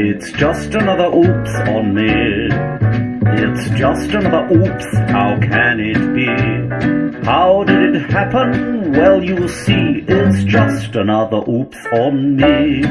It's just another oops on me. It's just another oops, how can it be? How did it happen? Well, you see, it's just another oops on me.